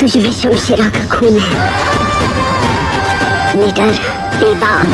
तुझ में शमशेरा का खून है। निडर बेबाक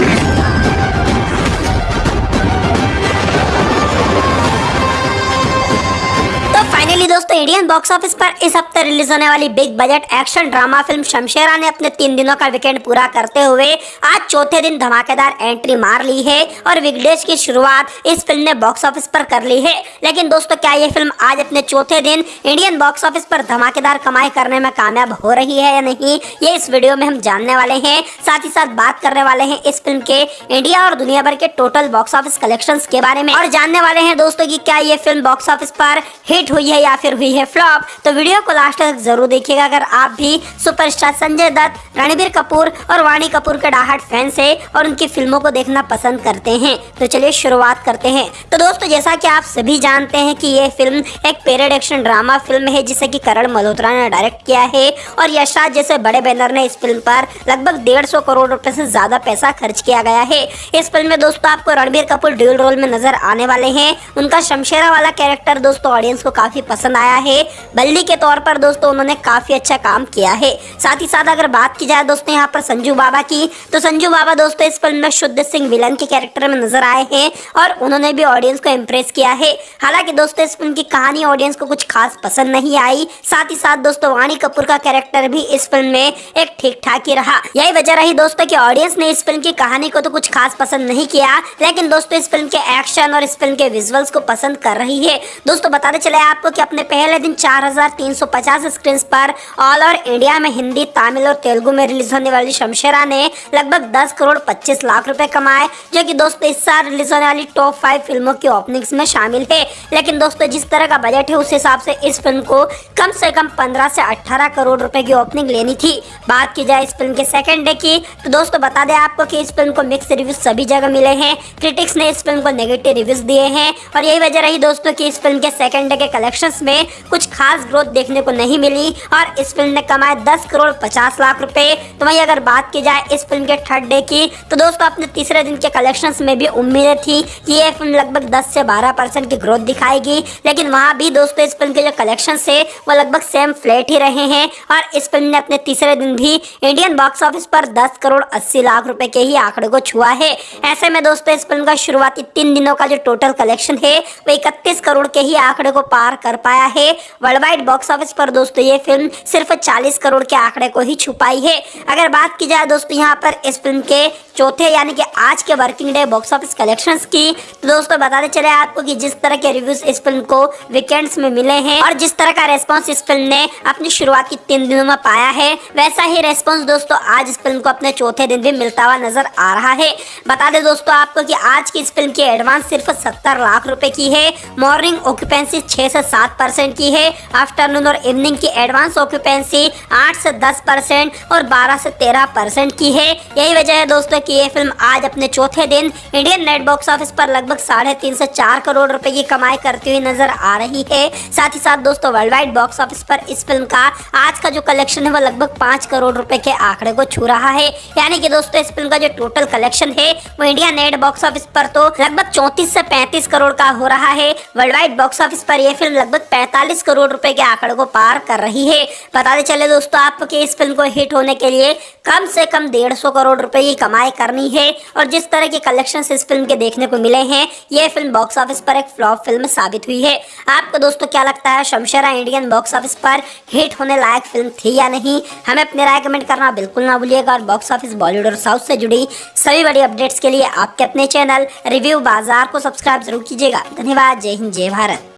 इंडियन बॉक्स ऑफ़िस पर इस हफ़्ते रिलीज़ होने वाली big budget action drama film Shamshera ने अपने तीन दिनों का वीकेंड पूरा करते हुए आज चौथे दिन धमाकेदार एंट्री मार ली है और वीकडेज की शुरुआत इस फ़िल्म ने बॉक्स ऑफ़िस पर कर ली है। लेकिन दोस्तों, क्या ये फ़िल्म आज अपने चौथे दिन इंडियन बॉक्स ऑफ़िस पर धमाकेदार कमाई करने में कामयाब हो रही है या नहीं, ये इस वीडियो में हम जानने वाले हैं। साथ ही साथ बात करने वाले हैं इस फ़िल्म के इंडिया और दुनिया भर के टोटल बॉक्स ऑफ़िस कलेक्शन के बारे में। और जानने वाले हैं दोस्तों की क्या ये फ़िल्म बॉक्स ऑफ़िस पर हिट हुई है या फिर है फ्लॉप तो वीडियो को लास्ट तक ज़रूर देखिएगा। अगर आप भी सुपरस्टार संजय दत्त, रणबीर कपूर और वाणी कपूर के डाहट फैंस है और उनकी फ़िल्मों को देखना पसंद करते हैं तो चलिए शुरुआत करते हैं। तो दोस्तों, जैसा कि आप सभी जानते हैं कि ये फ़िल्म एक पेरियड एक्शन ड्रामा फ़िल्म है, जिसे कि करण मल्होत्रा ने डायरेक्ट किया है और यशराज जैसे बड़े बैनर ने इस फ़िल्म पर लगभग डेढ़ सौ करोड़ रुपए से ज़्यादा पैसा खर्च किया गया है। इस फ़िल्म में दोस्तों आपको रणबीर कपूर ड्यूल रोल में नज़र आने वाले हैं। उनका शमशेरा वाला कैरेक्टर दोस्तों ऑडियंस को काफ़ी पसंद आया है। बल्ली के तौर पर दोस्तों उन्होंने काफ़ी अच्छा काम किया है। साथ ही साथ अगर बात की जाए दोस्तों यहाँ पर संजू बाबा की तो संजू बाबा दोस्तों इस फ़िल्म में शुद्ध सिंह विलन के कैरेक्टर में नज़र आए हैं और उन्होंने भी ऑडियंस को इम्प्रेस किया है। हालाँकि दोस्तों इस फ़िल्म की कहानी ऑडियंस को कुछ खास पसंद नहीं आई। साथ ही साथ दोस्तों वाणी कपूर का कैरेक्टर भी इस फ़िल्म में एक ठीक ठाक ही रहा। यही वजह रही दोस्तों की ऑडियंस ने इस फ़िल्म की कहानी को तो कुछ खास पसंद नहीं किया, लेकिन दोस्तों इस फ़िल्म के एक्शन और इस फ़िल्म के विजुअल्स को पसंद कर रही है। दोस्तों बताते चले आपको कि अपने पहले दिन 4350 स्क्रीन पर ऑल ओवर इंडिया में हिंदी, तमिल और तेलुगु में रिलीज़ होने वाली शमशेरा ने लगभग 10 करोड़ 25 लाख रुपए कमाए, जो कि दोस्तों इस साल रिलीज़ होने वाली टॉप फाइव फ़िल्मों की ओपनिंग्स में शामिल है लेकिन दोस्तों जिस तरह का बजट है, उस हिसाब से इस फ़िल्म को कम से कम 15 से 18 करोड़ रुपए की ओपनिंग लेनी थी। बात की जाए इस फ़िल्म के सेकेंड डे की तो दोस्तों बता दें आपको कि इस फ़िल्म को मिक्स रिव्यूज़ सभी जगह मिले हैं। क्रिटिक्स ने इस फ़िल्म को नेगेटिव रिव्यूज़ दिए हैं। और यही वजह रही दोस्तों की इस फ़िल्म के सेकेंड डे के कलेक्शन में कुछ खास ग्रोथ देखने को नहीं मिली और इस फ़िल्म ने कमाए 10 करोड़ 50 लाख रुपए। तो वहीं अगर बात की जाए इस फ़िल्म के थर्ड डे की तो दोस्तों अपने तीसरे दिन के कलेक्शंस में भी उम्मीदें थी कि ये फ़िल्म लगभग 10 से 12 परसेंट की ग्रोथ दिखाएगी। लेकिन वहाँ भी दोस्तों इस फ़िल्म के जो कलेक्शन है, वो लगभग सेम फ्लैट ही रहे हैं और इस फ़िल्म ने अपने तीसरे दिन भी इंडियन बॉक्स ऑफ़िस पर दस करोड़ अस्सी लाख रुपए के ही आंकड़े को छुआ है। ऐसे में दोस्तों इस फ़िल्म का शुरुआती तीन दिनों का जो टोटल कलेक्शन है, वो इकतीस करोड़ के ही आंकड़े को पार कर पाया है। वर्ल्ड वाइड बॉक्स ऑफ़िस पर दोस्तों, ये फ़िल्म सिर्फ़ 40 करोड़ के आंकड़े को ही छुपाई है। अगर बात की जाए दोस्तों, यहाँ पर इस फ़िल्म के चौथे यानी कि आज के working day box office collections की तो दोस्तों बताते चले आपको कि जिस तरह के रिव्यूज़ इस फ़िल्म को वीकेंड्स में मिले हैं और जिस तरह का रेस्पॉन्स इस फ़िल्म ने अपनी शुरुआती तीन दिनों में पाया है, वैसा ही रेस्पॉन्स दोस्तों आज इस फ़िल्म को अपने चौथे दिन भी मिलता हुआ नज़र आ रहा है। बता दें दोस्तों आपको कि आज की इस फ़िल्म की एडवांस सिर्फ़ सत्तर लाख रुपए की है मॉर्निंग ऑक्यूपेंसी छह से सात परसेंट की है। आफ्टरनून और इवनिंग की एडवांस ऑक्यूपेंसी आठ से दस परसेंट और बारह से तेरह परसेंट की है। यही वजह है दोस्तों कि ये फ़िल्म आज अपने चौथे दिन इंडियन नेट बॉक्स ऑफ़िस पर लगभग साढ़े तीन से चार करोड़ रुपए की कमाई करती हुई नज़र आ रही है। साथ ही साथ दोस्तों वर्ल्ड वाइड बॉक्स ऑफ़िस पर इस फ़िल्म का आज का जो कलेक्शन है वो लगभग पाँच करोड़ रुपए के आंकड़े को छू रहा है। यानी कि दोस्तों इस फ़िल्म का जो टोटल कलेक्शन है वो इंडिया नेट बॉक्स ऑफ़िस पर तो लगभग चौंतीस से पैंतीस करोड़ का हो रहा है। वर्ल्ड वाइड बॉक्स ऑफ़िस पर यह फ़िल्म लगभग पैंतालीस करोड़ रुपए के आंकड़े को पार कर रही है। बताते चले दोस्तों, आपके इस फ़िल्म को हिट होने के लिए कम से कम डेढ़ सौ करोड़ रुपए की कमाई करनी है और जिस तरह के कलेक्शन इस फ़िल्म के देखने को मिले हैं यह फ़िल्म बॉक्स ऑफ़िस पर एक फ्लॉप फ़िल्म साबित हुई है। आपको दोस्तों, क्या लगता है शमशेरा इंडियन बॉक्स ऑफ़िस पर हिट होने लायक फ़िल्म थी या नहीं? हमें अपने राय कमेंट करना बिल्कुल ना भूलिएगा और बॉक्स ऑफ़िस बॉलीवुड और साउथ से जुड़ी सभी बड़ी अपडेट्स के लिए आपके अपने चैनल रिव्यू बाज़ार को सब्सक्राइब ज़रूर कीजिएगा। धन्यवाद। जय हिंद, जय भारत।